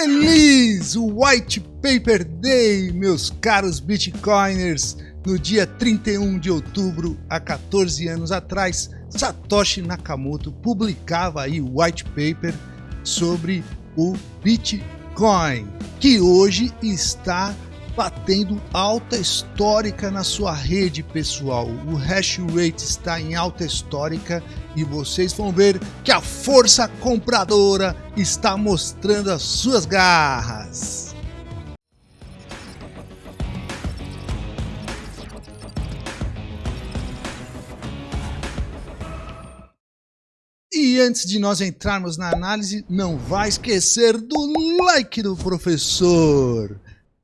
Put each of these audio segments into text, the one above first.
Feliz White Paper Day, meus caros Bitcoiners! No dia 31 de outubro, há 14 anos atrás, Satoshi Nakamoto publicava aí o white paper sobre o Bitcoin, que hoje está batendo alta histórica na sua rede pessoal. O hash rate está em alta histórica e vocês vão ver que a força compradora está mostrando as suas garras. E antes de nós entrarmos na análise, não vai esquecer do like do professor.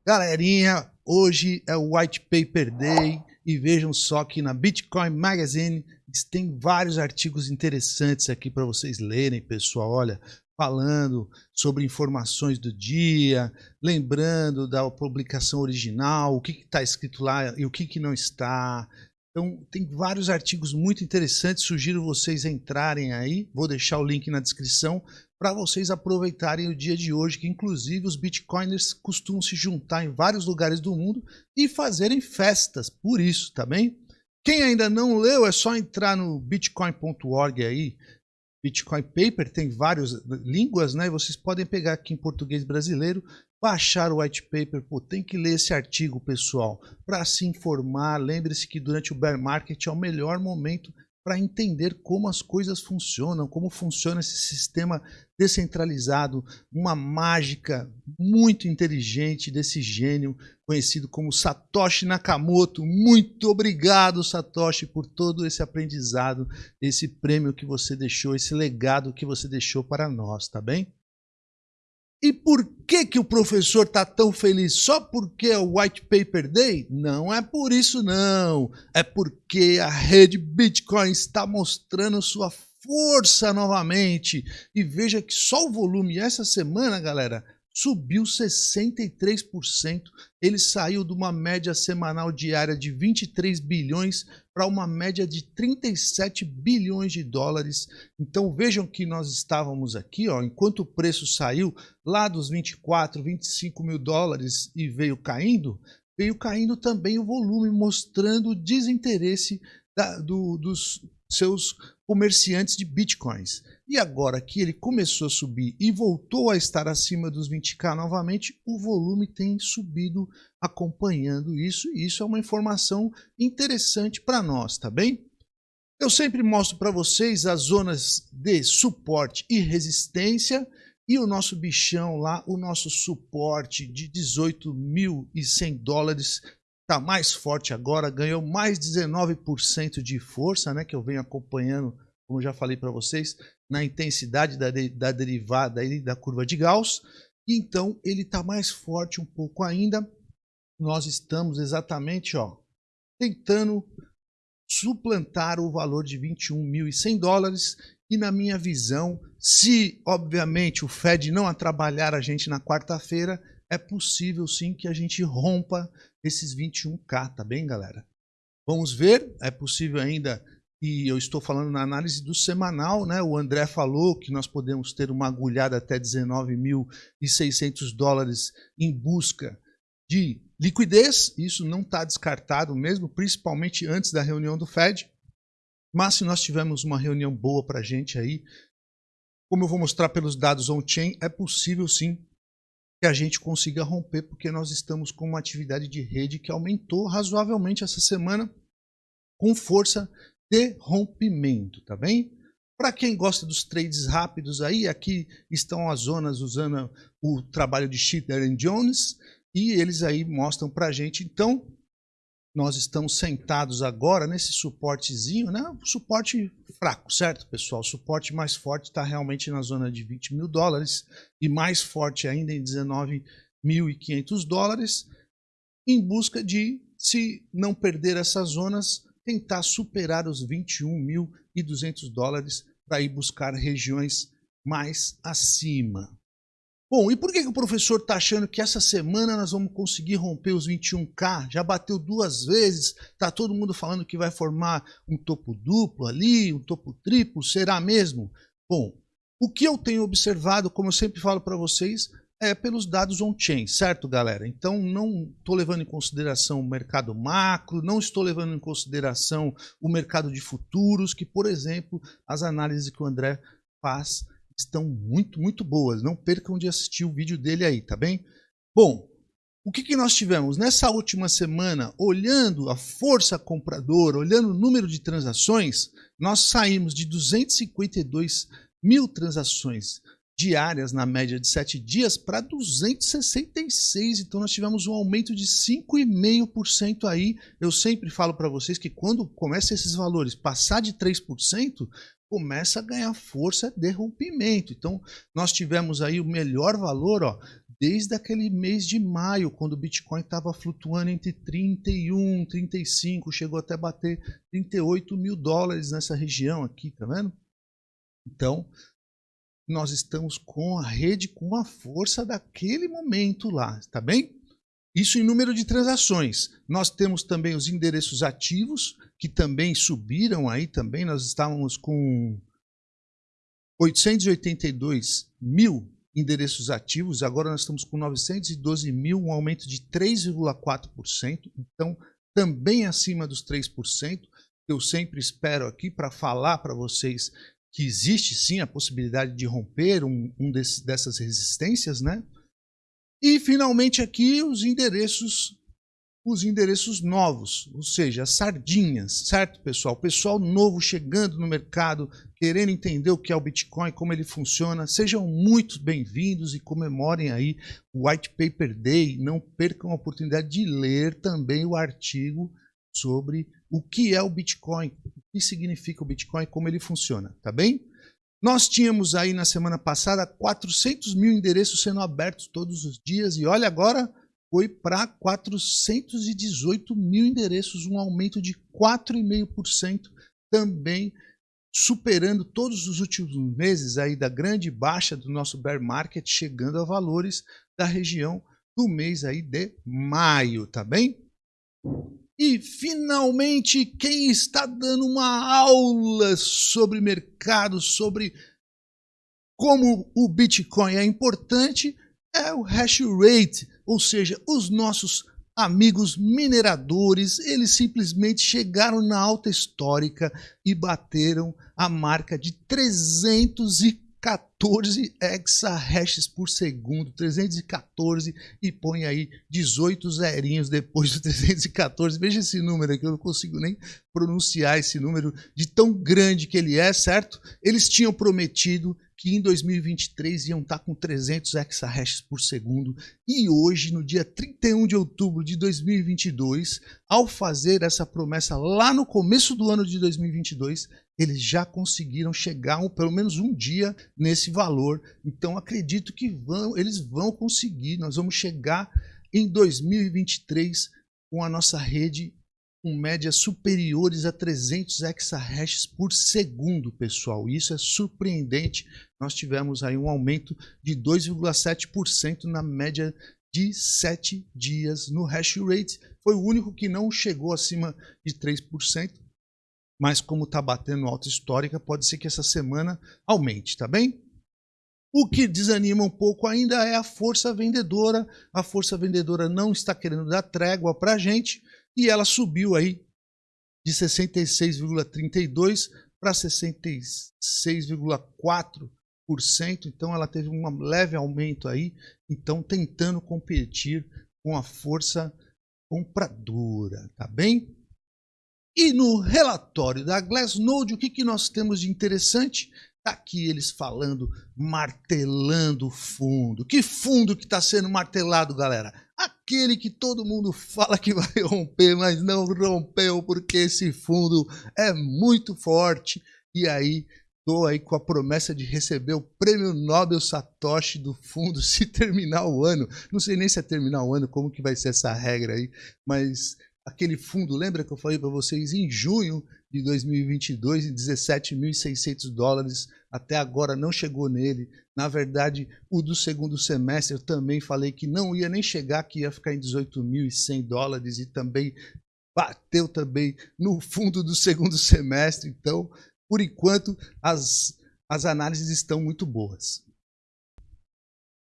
Galerinha, hoje é o White Paper Day e vejam só que na Bitcoin Magazine tem vários artigos interessantes aqui para vocês lerem, pessoal. Olha, falando sobre informações do dia, lembrando da publicação original, o que está escrito lá e o que, que não está. Então, tem vários artigos muito interessantes, sugiro vocês entrarem aí, vou deixar o link na descrição, para vocês aproveitarem o dia de hoje, que inclusive os bitcoiners costumam se juntar em vários lugares do mundo e fazerem festas por isso, tá bem? Quem ainda não leu, é só entrar no bitcoin.org aí, Bitcoin Paper, tem várias línguas, né? Vocês podem pegar aqui em português brasileiro, baixar o white paper, pô, tem que ler esse artigo, pessoal, para se informar. Lembre-se que durante o bear market é o melhor momento para entender como as coisas funcionam, como funciona esse sistema descentralizado, uma mágica muito inteligente desse gênio conhecido como Satoshi Nakamoto. Muito obrigado, Satoshi, por todo esse aprendizado, esse prêmio que você deixou, esse legado que você deixou para nós, tá bem? E por que, que o professor está tão feliz? Só porque é o White Paper Day? Não é por isso não. É porque a rede Bitcoin está mostrando sua força novamente. E veja que só o volume essa semana, galera, subiu 63%. Ele saiu de uma média semanal diária de 23 bilhões para uma média de 37 bilhões de dólares. Então vejam que nós estávamos aqui, ó, enquanto o preço saiu lá dos 24, 25 mil dólares e veio caindo, veio caindo também o volume, mostrando o desinteresse da, do, dos seus comerciantes de bitcoins. E agora que ele começou a subir e voltou a estar acima dos 20k novamente, o volume tem subido acompanhando isso, e isso é uma informação interessante para nós, tá bem? Eu sempre mostro para vocês as zonas de suporte e resistência e o nosso bichão lá, o nosso suporte de 18.100 dólares está mais forte agora, ganhou mais 19% de força, né, que eu venho acompanhando, como já falei para vocês, na intensidade da, de, da derivada aí, da curva de Gauss. Então ele está mais forte um pouco ainda. Nós estamos exatamente ó, tentando suplantar o valor de 21.100 dólares e na minha visão, se obviamente o Fed não atrapalhar a gente na quarta-feira, é possível sim que a gente rompa esses 21k, tá bem, galera? Vamos ver, é possível ainda, e eu estou falando na análise do semanal, né? O André falou que nós podemos ter uma agulhada até 19.600 dólares em busca de liquidez, isso não está descartado mesmo, principalmente antes da reunião do Fed. Mas se nós tivermos uma reunião boa para a gente aí, como eu vou mostrar pelos dados on-chain, é possível sim que a gente consiga romper, porque nós estamos com uma atividade de rede que aumentou razoavelmente essa semana com força de rompimento, tá bem? Para quem gosta dos trades rápidos aí, aqui estão as zonas usando o trabalho de Schiller Jones e eles aí mostram para a gente, então, nós estamos sentados agora nesse suportezinho, né? suporte fraco, certo, pessoal? O suporte mais forte está realmente na zona de 20 mil dólares e mais forte ainda em 19.500 dólares, em busca de, se não perder essas zonas, tentar superar os 21.200 dólares para ir buscar regiões mais acima. Bom, e por que, que o professor está achando que essa semana nós vamos conseguir romper os 21K? Já bateu duas vezes, está todo mundo falando que vai formar um topo duplo ali, um topo triplo, será mesmo? Bom, o que eu tenho observado, como eu sempre falo para vocês, é pelos dados on-chain, certo, galera? Então, não estou levando em consideração o mercado macro, não estou levando em consideração o mercado de futuros, que, por exemplo, as análises que o André faz estão muito, muito boas. Não percam de assistir o vídeo dele aí, tá bem? Bom, o que, que nós tivemos nessa última semana, olhando a força compradora, olhando o número de transações, nós saímos de 252 mil transações diárias na média de 7 dias para 266. Então nós tivemos um aumento de 5,5% aí. Eu sempre falo para vocês que quando começa esses valores passar de 3%, começa a ganhar força de rompimento. Então nós tivemos aí o melhor valor, ó, desde aquele mês de maio, quando o Bitcoin estava flutuando entre 31, 35, chegou até bater 38 mil dólares nessa região aqui, tá vendo? Então, nós estamos com a rede com a força daquele momento lá, tá bem? Isso em número de transações. Nós temos também os endereços ativos, que também subiram aí também. Nós estávamos com 882 mil endereços ativos, agora nós estamos com 912 mil, um aumento de 3,4%, então também acima dos 3%. Eu sempre espero aqui para falar para vocês que existe sim a possibilidade de romper um, um desse, dessas resistências, né? E finalmente aqui os endereços os endereços novos, ou seja, as sardinhas, certo, pessoal? Pessoal novo chegando no mercado, querendo entender o que é o Bitcoin, como ele funciona, sejam muito bem-vindos e comemorem aí o White Paper Day. Não percam a oportunidade de ler também o artigo sobre o que é o Bitcoin, o que significa o Bitcoin como ele funciona, tá bem? Nós tínhamos aí na semana passada 400 mil endereços sendo abertos todos os dias e olha agora foi para 418 mil endereços, um aumento de 4,5%, também superando todos os últimos meses aí da grande baixa do nosso bear market, chegando a valores da região do mês aí de maio, tá bem? E finalmente quem está dando uma aula sobre mercado, sobre como o Bitcoin é importante, é o hash rate, ou seja, os nossos amigos mineradores, eles simplesmente chegaram na alta histórica e bateram a marca de 314 exahashes por segundo, 314 e põe aí 18 zerinhos depois do 314. Veja esse número aqui, eu não consigo nem pronunciar esse número de tão grande que ele é, certo? Eles tinham prometido que em 2023 iam estar com 300 exahashes por segundo e hoje, no dia 31 de outubro de 2022, ao fazer essa promessa lá no começo do ano de 2022, eles já conseguiram chegar um, pelo menos um dia nesse valor. Então acredito que vão, eles vão conseguir. Nós vamos chegar em 2023 com a nossa rede com médias superiores a 300 exahashes por segundo, pessoal. Isso é surpreendente. Nós tivemos aí um aumento de 2,7% na média de 7 dias no hash rate. Foi o único que não chegou acima de 3%, mas como está batendo alta histórica, pode ser que essa semana aumente, tá bem? O que desanima um pouco ainda é a força vendedora. A força vendedora não está querendo dar trégua para a gente e ela subiu aí de 66,32 para 66,4%, então ela teve um leve aumento aí, então tentando competir com a força compradora, tá bem? E no relatório da Glassnode, o que, que nós temos de interessante? Tá aqui eles falando, martelando fundo. Que fundo que está sendo martelado, galera? Aquele que todo mundo fala que vai romper, mas não rompeu porque esse fundo é muito forte. E aí, estou aí com a promessa de receber o prêmio Nobel Satoshi do fundo se terminar o ano. Não sei nem se é terminar o ano, como que vai ser essa regra aí, mas aquele fundo, lembra que eu falei para vocês em junho de 2022 em 17.600 dólares, até agora não chegou nele. Na verdade, o do segundo semestre eu também falei que não ia nem chegar, que ia ficar em 18.100 dólares e também bateu também no fundo do segundo semestre. Então, por enquanto, as, as análises estão muito boas.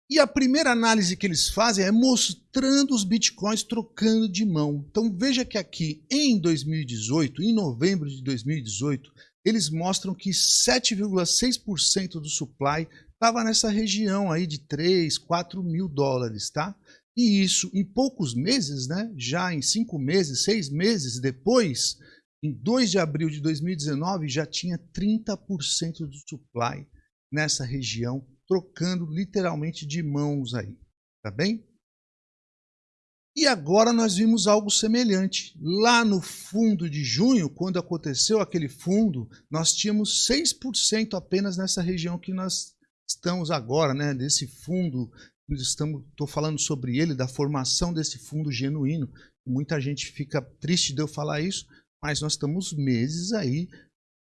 E a primeira análise que eles fazem é mostrando os bitcoins trocando de mão. Então veja que aqui em 2018, em novembro de 2018, eles mostram que 7,6% do supply estava nessa região aí de 3, 4 mil dólares, tá? E isso em poucos meses, né? Já em cinco meses, seis meses depois, em 2 de abril de 2019, já tinha 30% do supply nessa região trocando literalmente de mãos aí, tá bem? E agora nós vimos algo semelhante. Lá no fundo de junho, quando aconteceu aquele fundo, nós tínhamos 6% apenas nessa região que nós estamos agora, né? Desse fundo, estou falando sobre ele, da formação desse fundo genuíno. Muita gente fica triste de eu falar isso, mas nós estamos meses aí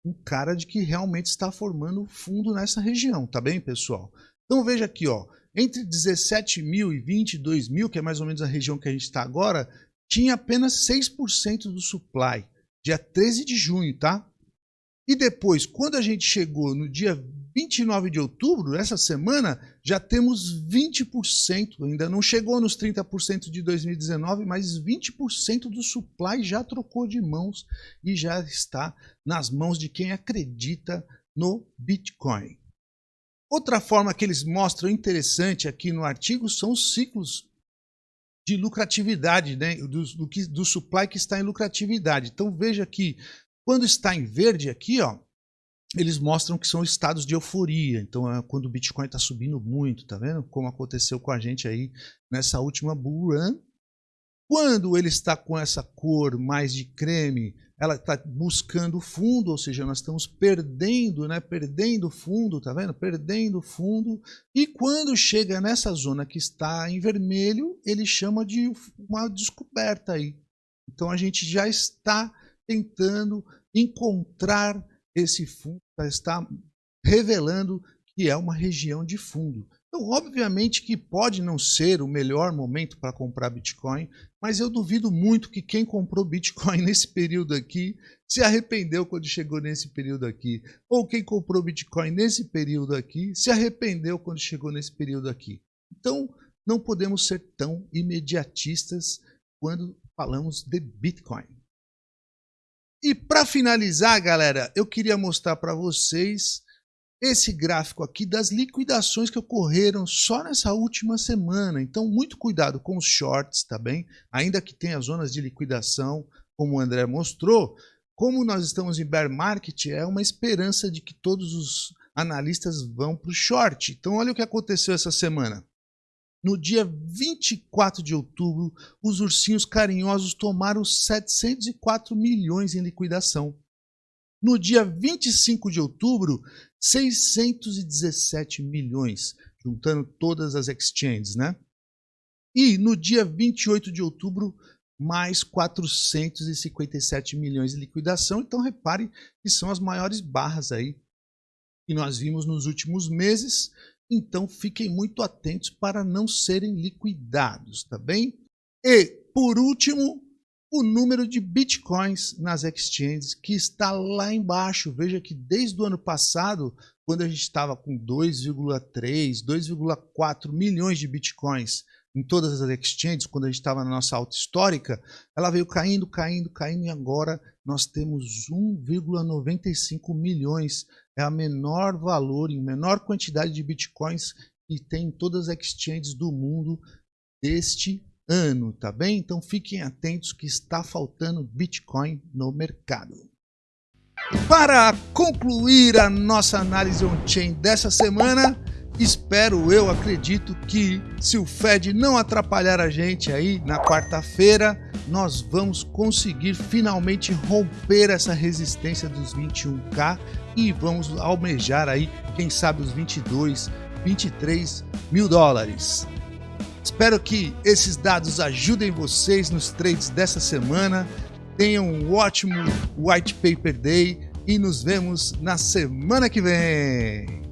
um cara de que realmente está formando fundo nessa região, tá bem, pessoal? Então veja aqui, ó, entre 17 mil e 22 mil, que é mais ou menos a região que a gente está agora, tinha apenas 6% do supply, dia 13 de junho, tá? E depois, quando a gente chegou no dia 29 de outubro, essa semana, já temos 20%, ainda não chegou nos 30% de 2019, mas 20% do supply já trocou de mãos e já está nas mãos de quem acredita no Bitcoin. Outra forma que eles mostram interessante aqui no artigo são os ciclos de lucratividade, né? do, do, do supply que está em lucratividade. Então veja que quando está em verde aqui, ó, eles mostram que são estados de euforia. Então, é quando o Bitcoin está subindo muito, tá vendo? Como aconteceu com a gente aí nessa última bull run. Quando ele está com essa cor mais de creme, ela está buscando fundo, ou seja, nós estamos perdendo, né? Perdendo fundo, tá vendo? Perdendo fundo. E quando chega nessa zona que está em vermelho, ele chama de uma descoberta aí. Então a gente já está tentando encontrar esse fundo está revelando que é uma região de fundo. Então, obviamente que pode não ser o melhor momento para comprar Bitcoin, mas eu duvido muito que quem comprou Bitcoin nesse período aqui se arrependeu quando chegou nesse período aqui. Ou quem comprou Bitcoin nesse período aqui se arrependeu quando chegou nesse período aqui. Então, não podemos ser tão imediatistas quando falamos de Bitcoin. E para finalizar, galera, eu queria mostrar para vocês esse gráfico aqui das liquidações que ocorreram só nessa última semana. Então, muito cuidado com os shorts, tá bem? Ainda que tenha zonas de liquidação, como o André mostrou, como nós estamos em bear market, é uma esperança de que todos os analistas vão para o short. Então, olha o que aconteceu essa semana. No dia 24 de outubro, os ursinhos carinhosos tomaram 704 milhões em liquidação. No dia 25 de outubro, 617 milhões, juntando todas as exchanges, né? E no dia 28 de outubro, mais 457 milhões em liquidação. Então repare que são as maiores barras aí que nós vimos nos últimos meses então fiquem muito atentos para não serem liquidados, tá bem? E, por último, o número de bitcoins nas exchanges que está lá embaixo. Veja que desde o ano passado, quando a gente estava com 2,3, 2,4 milhões de bitcoins em todas as exchanges, quando a gente estava na nossa alta histórica, ela veio caindo, caindo, caindo e agora nós temos 1,95 milhões. É a menor valor, em menor quantidade de bitcoins que tem em todas as exchanges do mundo deste ano, tá bem? Então fiquem atentos que está faltando Bitcoin no mercado. Para concluir a nossa análise on-chain dessa semana, Espero, eu acredito que se o Fed não atrapalhar a gente aí na quarta-feira, nós vamos conseguir finalmente romper essa resistência dos 21k e vamos almejar aí, quem sabe os 22, 23 mil dólares. Espero que esses dados ajudem vocês nos trades dessa semana. Tenham um ótimo White Paper Day e nos vemos na semana que vem.